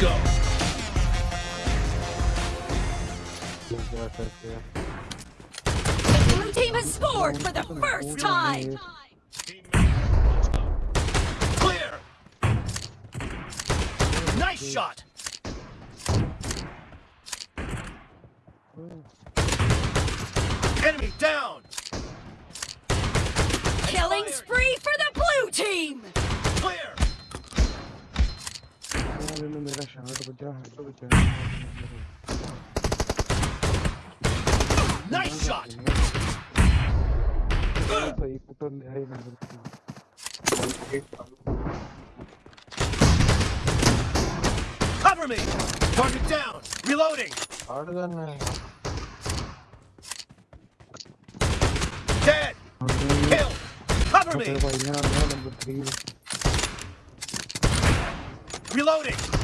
go. The blue team has scored for the first time. Clear. Nice shot. Enemy down. അങ്ങോട്ട് കുറ്റ Cover me! Target down! Reloading! Harder than me. Dead! Kill! Cover me! Reloading!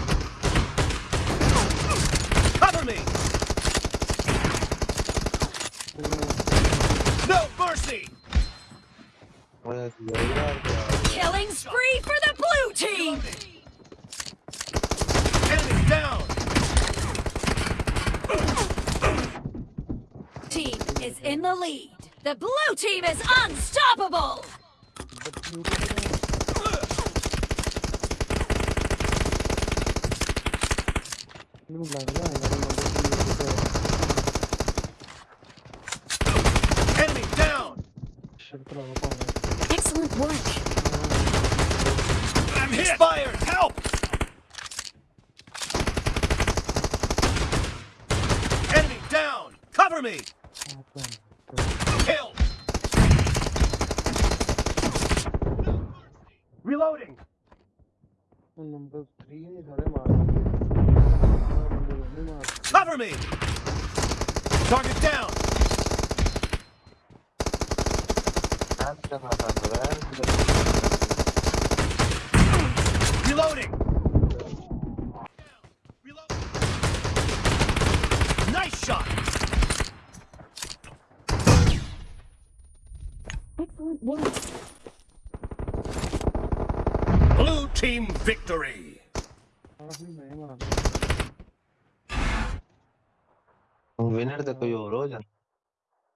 Killing spree for the blue team! Enemy down! Team is in the lead. The blue team is unstoppable! Enemy down! Excellent work. I'm hit! Expired! Help! Enemy down! Cover me! Killed! Reloading! Cover me! Target down! Reloading! Nice shot! Excellent work. Blue team victory! Winner, तो कोई और हो जाना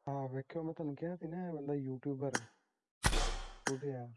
हाँ मैं क्यों मैं तुम क्या थी ना बंदा यूट्यूबर YouTuber. 不对呀